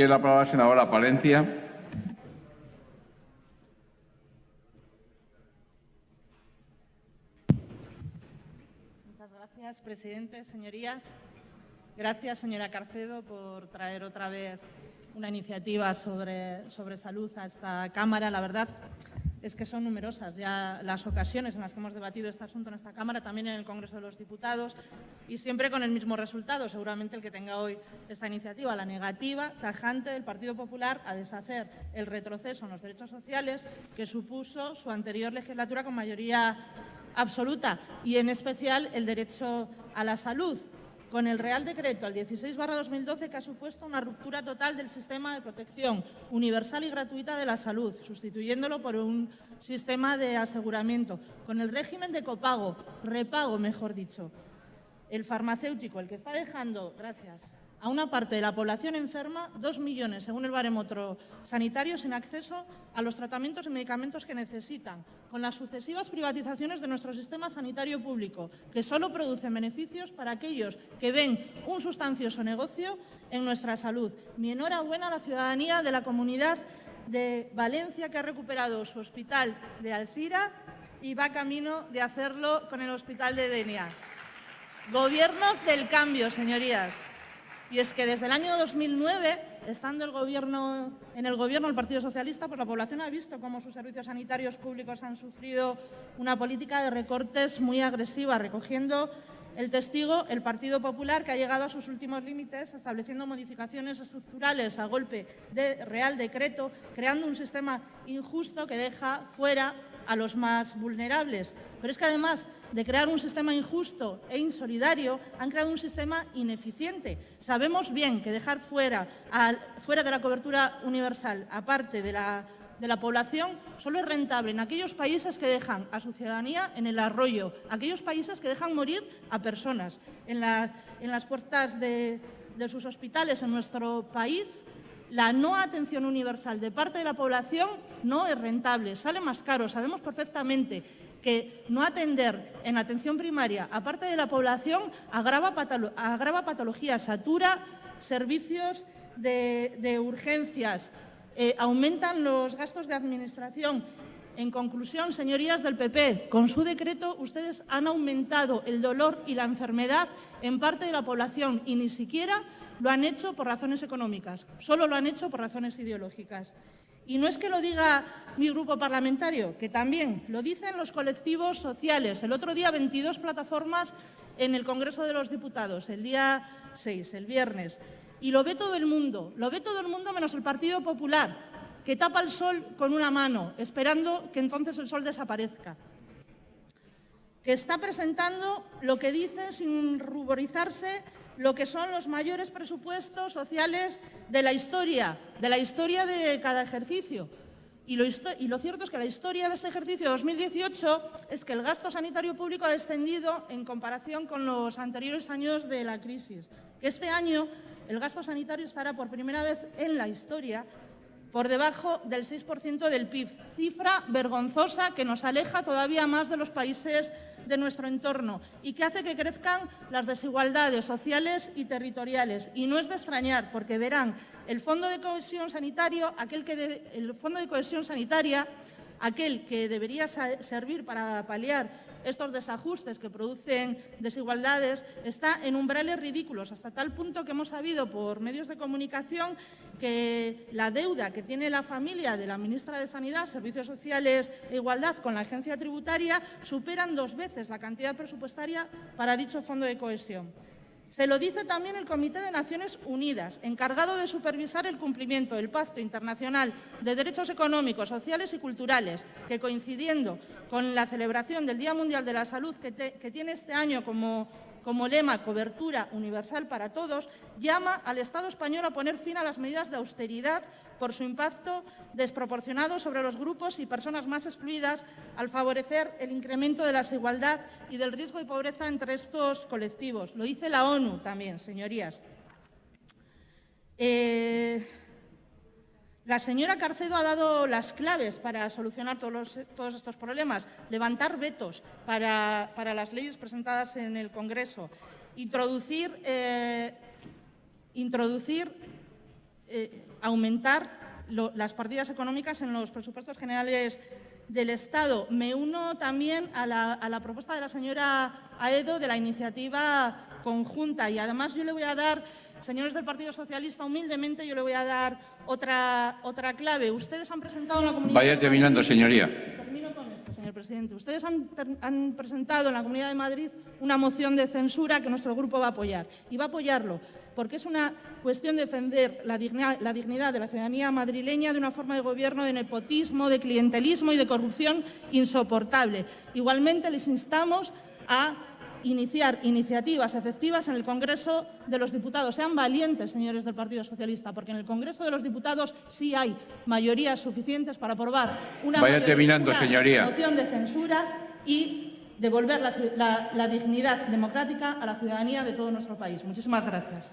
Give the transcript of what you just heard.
Tiene la palabra la senadora Palencia. Muchas gracias, presidente. Señorías, gracias, señora Carcedo, por traer otra vez una iniciativa sobre, sobre salud a esta Cámara. La verdad es que son numerosas ya las ocasiones en las que hemos debatido este asunto en esta Cámara, también en el Congreso de los Diputados, y siempre con el mismo resultado, seguramente el que tenga hoy esta iniciativa, la negativa tajante del Partido Popular a deshacer el retroceso en los derechos sociales que supuso su anterior legislatura con mayoría absoluta y, en especial, el derecho a la salud, con el Real Decreto al 16-2012 que ha supuesto una ruptura total del sistema de protección universal y gratuita de la salud, sustituyéndolo por un sistema de aseguramiento, con el régimen de copago, repago, mejor dicho. El farmacéutico, el que está dejando, gracias, a una parte de la población enferma, dos millones, según el barómetro sanitario, sin acceso a los tratamientos y medicamentos que necesitan, con las sucesivas privatizaciones de nuestro sistema sanitario público, que solo producen beneficios para aquellos que ven un sustancioso negocio en nuestra salud. Mi enhorabuena a la ciudadanía de la comunidad de Valencia, que ha recuperado su hospital de Alcira y va camino de hacerlo con el hospital de Denia. Gobiernos del cambio, señorías. Y es que desde el año 2009, estando el gobierno, en el Gobierno el Partido Socialista, pues la población ha visto cómo sus servicios sanitarios públicos han sufrido una política de recortes muy agresiva, recogiendo el testigo el Partido Popular, que ha llegado a sus últimos límites, estableciendo modificaciones estructurales a golpe de Real Decreto, creando un sistema injusto que deja fuera a los más vulnerables. Pero es que además de crear un sistema injusto e insolidario, han creado un sistema ineficiente. Sabemos bien que dejar fuera, fuera de la cobertura universal, aparte de la, de la población, solo es rentable en aquellos países que dejan a su ciudadanía en el arroyo, aquellos países que dejan morir a personas. En, las puertas de, de sus hospitales en nuestro país la no atención universal de parte de la población no es rentable, sale más caro. Sabemos perfectamente que no atender en atención primaria a parte de la población agrava, patologías, satura servicios de, urgencias, eh, aumentan los gastos de administración. En conclusión, señorías del PP, con su decreto ustedes han aumentado el dolor y la enfermedad en parte de la población y ni siquiera lo han hecho por razones económicas, solo lo han hecho por razones ideológicas. Y no es que lo diga mi grupo parlamentario, que también lo dicen los colectivos sociales. El otro día 22 plataformas en el Congreso de los Diputados, el día 6, el viernes. Y lo ve todo el mundo, lo ve todo el mundo menos el Partido Popular, que tapa el sol con una mano, esperando que entonces el sol desaparezca. Que está presentando lo que dice sin ruborizarse lo que son los mayores presupuestos sociales de la historia, de la historia de cada ejercicio. Y lo, cierto es que la historia de este ejercicio 2018 es que el gasto sanitario público ha descendido en comparación con los anteriores años de la crisis. Este año el gasto sanitario estará por primera vez en la historia por debajo del 6% del PIB, cifra vergonzosa que nos aleja todavía más de los países de nuestro entorno y que hace que crezcan las desigualdades sociales y territoriales. Y no es de extrañar, porque verán, el Fondo de Cohesión Sanitario, aquel que el Fondo de Cohesión Sanitaria, aquel que debería servir para paliar estos desajustes que producen desigualdades está en umbrales ridículos, hasta tal punto que hemos sabido por medios de comunicación que la deuda que tiene la familia de la ministra de Sanidad, Servicios Sociales e Igualdad con la agencia tributaria superan dos veces la cantidad presupuestaria para dicho fondo de cohesión. Se lo dice también el Comité de Naciones Unidas, encargado de supervisar el cumplimiento del Pacto Internacional de Derechos Económicos, Sociales y Culturales, que coincidiendo con la celebración del Día Mundial de la Salud, que, que tiene este año como como lema cobertura universal para todos, llama al Estado español a poner fin a las medidas de austeridad por su impacto desproporcionado sobre los grupos y personas más excluidas al favorecer el incremento de la desigualdad y del riesgo de pobreza entre estos colectivos. Lo dice la ONU también, señorías. Eh, la señora Carcedo ha dado las claves para solucionar todos, estos problemas, levantar vetos para, las leyes presentadas en el Congreso, introducir, eh, introducir eh, aumentar las partidas económicas en los presupuestos generales del Estado. Me uno también a la, a la propuesta de la señora Aedo de la iniciativa conjunta y además yo le voy a dar, señores del Partido Socialista, humildemente yo le voy a dar otra, otra clave. Ustedes han presentado en la comunidad... Vaya terminando, señoría. Termino con esto, señor presidente. Ustedes han presentado en la Comunidad de Madrid una moción de censura que nuestro grupo va a apoyar. Y va a apoyarlo porque es una cuestión de defender la dignidad, la dignidad de la ciudadanía madrileña de una forma de gobierno de nepotismo, de clientelismo y de corrupción insoportable. Igualmente, les instamos a iniciar iniciativas efectivas en el Congreso de los Diputados. Sean valientes, señores del Partido Socialista, porque en el Congreso de los Diputados sí hay mayorías suficientes para aprobar una, mayoría- moción de censura y devolver la- la dignidad democrática a la ciudadanía de todo nuestro país. Muchísimas gracias.